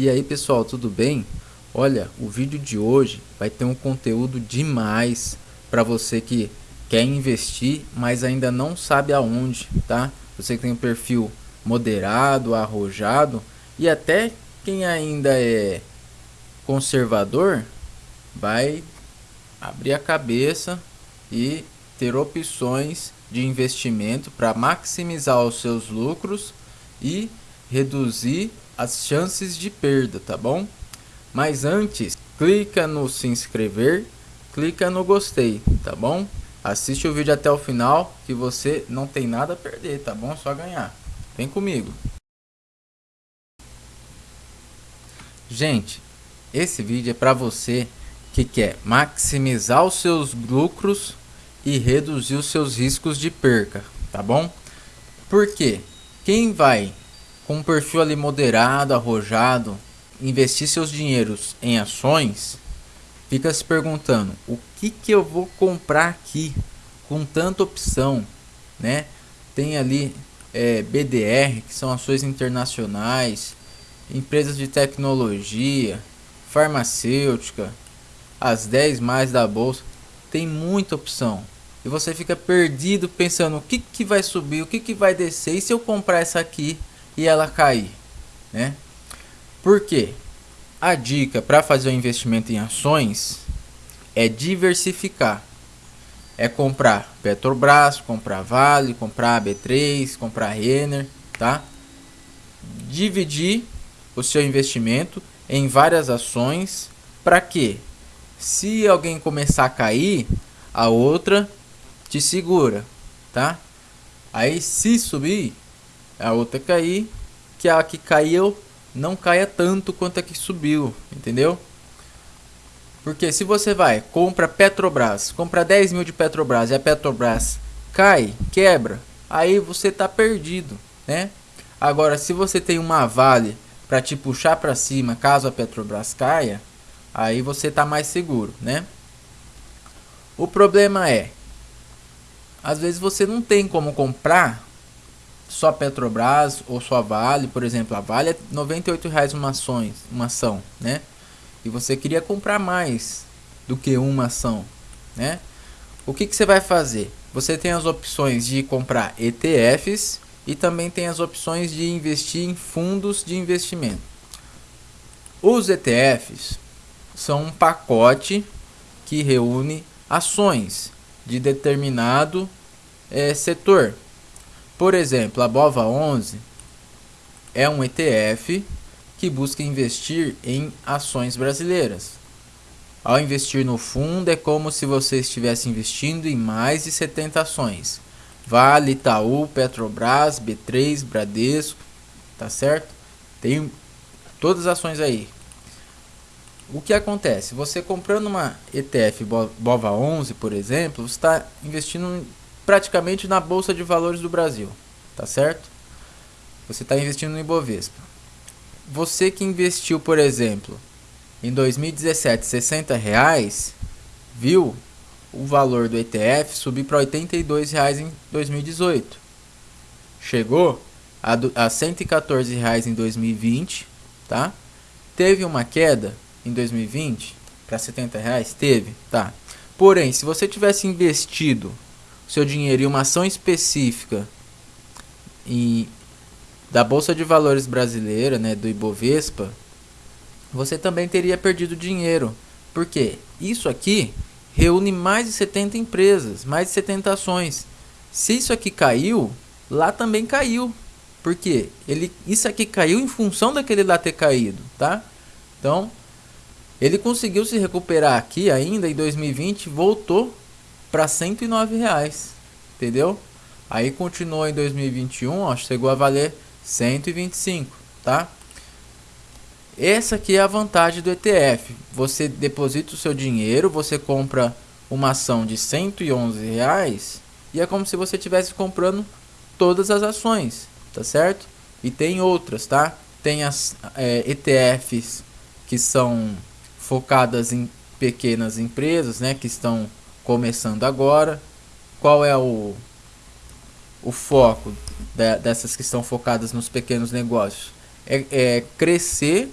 E aí pessoal, tudo bem? Olha, o vídeo de hoje vai ter um conteúdo demais para você que quer investir, mas ainda não sabe aonde, tá? Você que tem um perfil moderado, arrojado e até quem ainda é conservador vai abrir a cabeça e ter opções de investimento para maximizar os seus lucros e reduzir as chances de perda, tá bom? Mas antes, clica no se inscrever, clica no gostei, tá bom? Assiste o vídeo até o final que você não tem nada a perder, tá bom? Só ganhar. Vem comigo. Gente, esse vídeo é para você que quer maximizar os seus lucros e reduzir os seus riscos de perca, tá bom? Porque quem vai com um perfil ali moderado, arrojado, investir seus dinheiros em ações, fica se perguntando, o que que eu vou comprar aqui com tanta opção, né? Tem ali é, BDR, que são ações internacionais, empresas de tecnologia, farmacêutica, as 10 mais da bolsa, tem muita opção. E você fica perdido pensando o que, que vai subir, o que, que vai descer, e se eu comprar essa aqui e ela cair, né? Por quê? A dica para fazer o um investimento em ações é diversificar. É comprar Petrobras, comprar Vale, comprar B3, comprar Renner, tá? Dividir o seu investimento em várias ações para que se alguém começar a cair, a outra te segura, tá? Aí se subir, a outra cair, que a que caiu não caia tanto quanto a que subiu, entendeu? Porque se você vai, compra Petrobras, compra 10 mil de Petrobras e a Petrobras cai, quebra, aí você tá perdido, né? Agora, se você tem uma Vale para te puxar para cima caso a Petrobras caia, aí você tá mais seguro, né? O problema é, às vezes você não tem como comprar só Petrobras ou só Vale, por exemplo, a Vale é R$ 98,00 uma, ações, uma ação, né? E você queria comprar mais do que uma ação, né? O que, que você vai fazer? Você tem as opções de comprar ETFs e também tem as opções de investir em fundos de investimento. Os ETFs são um pacote que reúne ações de determinado é, setor. Por exemplo, a Bova 11 é um ETF que busca investir em ações brasileiras. Ao investir no fundo é como se você estivesse investindo em mais de 70 ações. Vale, Itaú, Petrobras, B3, Bradesco, tá certo? Tem todas as ações aí. O que acontece? Você comprando uma ETF BOVA 11, por exemplo, você está investindo praticamente na Bolsa de Valores do Brasil, tá certo? Você está investindo no Ibovespa. Você que investiu, por exemplo, em 2017 60 reais, viu o valor do ETF subir para 82 reais em 2018. Chegou a, a 114 reais em 2020, tá? Teve uma queda em 2020 para 70 reais, teve, tá? Porém, se você tivesse investido seu dinheiro em uma ação específica e da Bolsa de Valores brasileira, né, do Ibovespa, você também teria perdido dinheiro. Porque isso aqui reúne mais de 70 empresas, mais de 70 ações. Se isso aqui caiu, lá também caiu. Porque ele, isso aqui caiu em função daquele lá ter caído, tá? Então, ele conseguiu se recuperar aqui ainda em 2020, voltou para 109 reais, entendeu? Aí continuou em 2021, ó, chegou a valer 125, tá? Essa aqui é a vantagem do ETF. Você deposita o seu dinheiro, você compra uma ação de 111 reais e é como se você estivesse comprando todas as ações, tá certo? E tem outras, tá? Tem as é, ETFs que são focadas em pequenas empresas, né, que estão começando agora. Qual é o, o foco de, dessas que estão focadas nos pequenos negócios? É, é crescer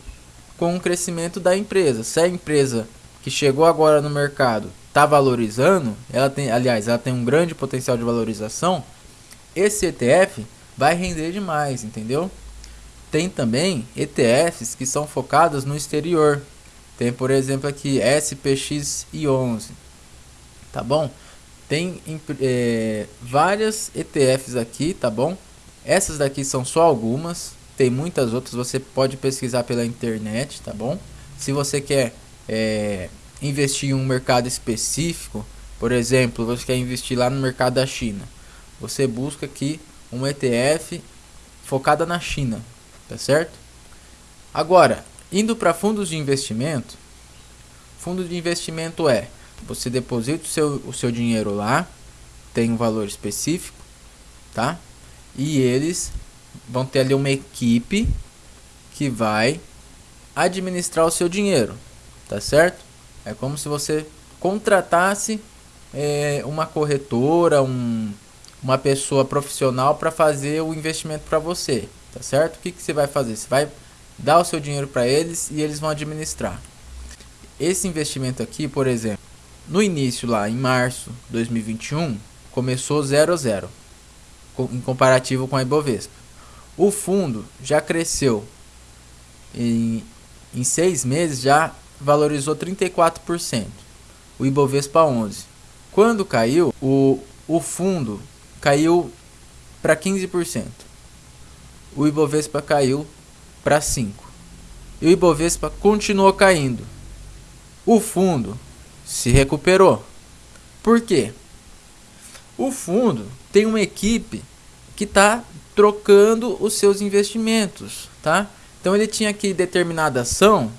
com o crescimento da empresa. Se a empresa que chegou agora no mercado está valorizando, ela tem, aliás, ela tem um grande potencial de valorização, esse ETF vai render demais, entendeu? Tem também ETFs que são focados no exterior. Tem, por exemplo, aqui SPX e 11, tá bom? Tem é, várias ETFs aqui, tá bom? Essas daqui são só algumas, tem muitas outras, você pode pesquisar pela internet, tá bom? Se você quer é, investir em um mercado específico, por exemplo, você quer investir lá no mercado da China, você busca aqui um ETF focada na China, tá certo? Agora, indo para fundos de investimento, fundo de investimento é você deposita o seu, o seu dinheiro lá, tem um valor específico, tá? E eles vão ter ali uma equipe que vai administrar o seu dinheiro, tá certo? É como se você contratasse é, uma corretora, um, uma pessoa profissional para fazer o investimento para você, tá certo? O que, que você vai fazer? Você vai dar o seu dinheiro para eles e eles vão administrar. Esse investimento aqui, por exemplo, no início lá em março de 2021, começou 0 a 0 em comparativo com a Ibovespa. O fundo já cresceu em, em seis meses, já valorizou 34%. O Ibovespa 11%. Quando caiu, o, o fundo caiu para 15%. O Ibovespa caiu para 5%. E o Ibovespa continuou caindo. O fundo se recuperou. Por quê? O fundo tem uma equipe que está trocando os seus investimentos, tá? Então ele tinha aqui determinada ação,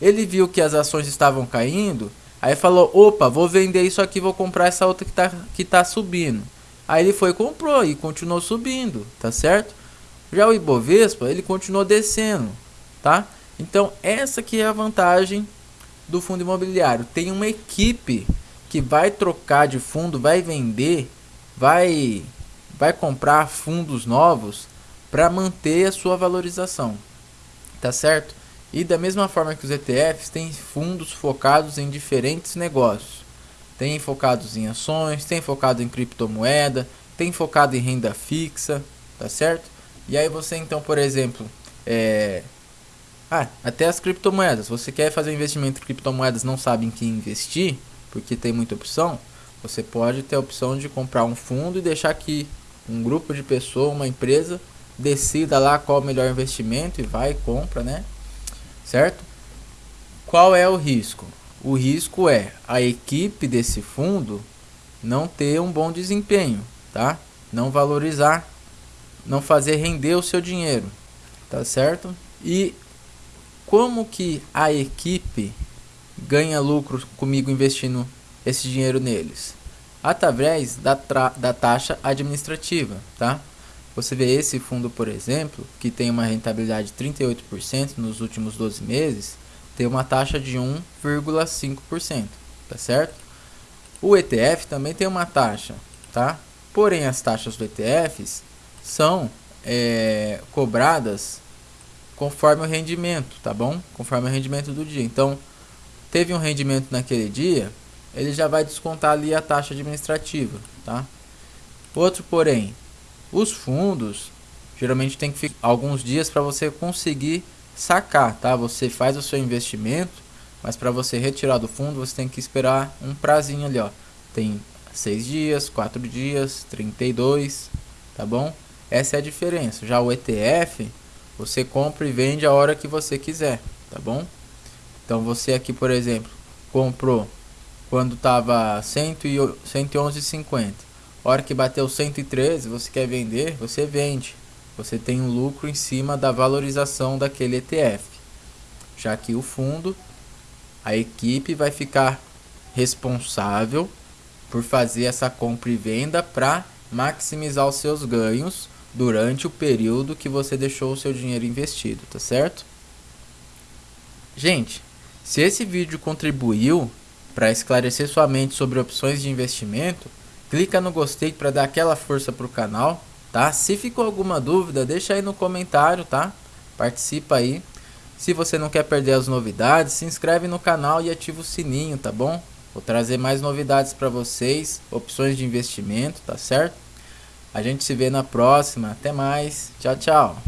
ele viu que as ações estavam caindo, aí falou, opa, vou vender isso aqui, vou comprar essa outra que está que tá subindo. Aí ele foi comprou e continuou subindo, tá certo? Já o Ibovespa, ele continuou descendo, tá? Então essa que é a vantagem do fundo imobiliário. Tem uma equipe que vai trocar de fundo, vai vender, vai vai comprar fundos novos para manter a sua valorização. Tá certo? E da mesma forma que os ETFs, tem fundos focados em diferentes negócios. Tem focados em ações, tem focado em criptomoeda, tem focado em renda fixa, tá certo? E aí você então, por exemplo, é... ah, até as criptomoedas. Você quer fazer investimento em criptomoedas, não sabe em que investir, porque tem muita opção. Você pode ter a opção de comprar um fundo e deixar que um grupo de pessoas, uma empresa, decida lá qual o melhor investimento e vai e compra, né? Certo? Qual é o risco? O risco é a equipe desse fundo não ter um bom desempenho, tá? Não valorizar, não fazer render o seu dinheiro, tá certo? E como que a equipe ganha lucro comigo investindo esse dinheiro neles? através da, da taxa administrativa, tá? Você vê esse fundo, por exemplo, que tem uma rentabilidade de 38% nos últimos 12 meses, tem uma taxa de 1,5%, tá certo? O ETF também tem uma taxa, tá? Porém, as taxas do ETFs são é, cobradas conforme o rendimento, tá bom? Conforme o rendimento do dia. Então, teve um rendimento naquele dia, ele já vai descontar ali a taxa administrativa, tá? Outro porém, os fundos geralmente tem que ficar alguns dias para você conseguir sacar, tá? Você faz o seu investimento, mas para você retirar do fundo você tem que esperar um prazinho ali, ó. Tem 6 dias, 4 dias, 32, tá bom? Essa é a diferença. Já o ETF, você compra e vende a hora que você quiser, tá bom? Então você aqui, por exemplo, comprou quando estava 111,50. Hora que bateu 113, você quer vender, você vende. Você tem um lucro em cima da valorização daquele ETF. Já que o fundo, a equipe vai ficar responsável por fazer essa compra e venda para maximizar os seus ganhos durante o período que você deixou o seu dinheiro investido, tá certo? Gente, se esse vídeo contribuiu para esclarecer sua mente sobre opções de investimento, clica no gostei para dar aquela força para o canal, tá? Se ficou alguma dúvida, deixa aí no comentário, tá? Participa aí. Se você não quer perder as novidades, se inscreve no canal e ativa o sininho, tá bom? Vou trazer mais novidades para vocês, opções de investimento, tá certo? A gente se vê na próxima. Até mais. Tchau, tchau.